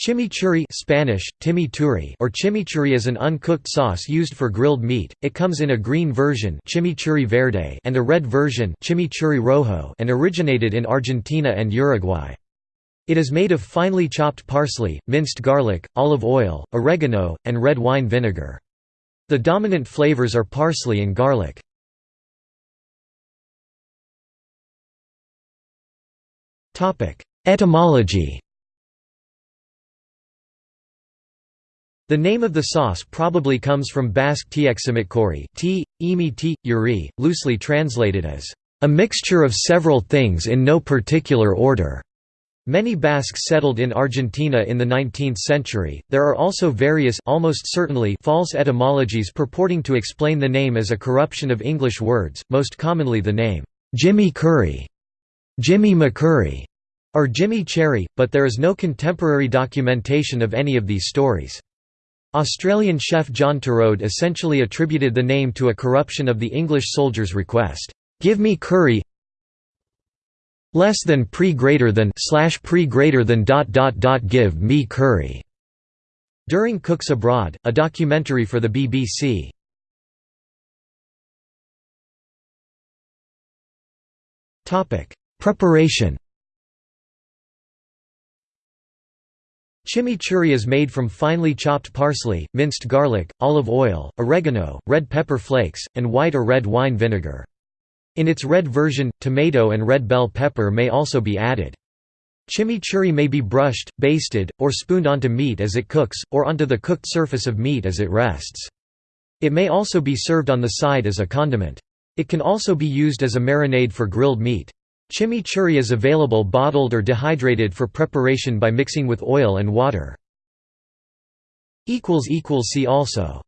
Chimichurri Spanish, chimichurri or chimichurri is an uncooked sauce used for grilled meat. It comes in a green version chimichurri verde and a red version chimichurri rojo and originated in Argentina and Uruguay. It is made of finely chopped parsley, minced garlic, olive oil, oregano, and red wine vinegar. The dominant flavors are parsley and garlic. Etymology The name of the sauce probably comes from Basque tieximitkori t, imi t, uri, loosely translated as, "...a mixture of several things in no particular order." Many Basques settled in Argentina in the 19th century. There are also various almost certainly false etymologies purporting to explain the name as a corruption of English words, most commonly the name Jimmy Curry, Jimmy McCurry, or Jimmy Cherry, but there is no contemporary documentation of any of these stories. Australian chef John Torode essentially attributed the name to a corruption of the English soldier's request, "'Give me curry less than pre greater than slash pre greater than dot dot dot give me curry' during Cooks Abroad, a documentary for the BBC. Preparation Chimichurri is made from finely chopped parsley, minced garlic, olive oil, oregano, red pepper flakes, and white or red wine vinegar. In its red version, tomato and red bell pepper may also be added. Chimichurri may be brushed, basted, or spooned onto meat as it cooks, or onto the cooked surface of meat as it rests. It may also be served on the side as a condiment. It can also be used as a marinade for grilled meat. Chimichurri is available bottled or dehydrated for preparation by mixing with oil and water. See also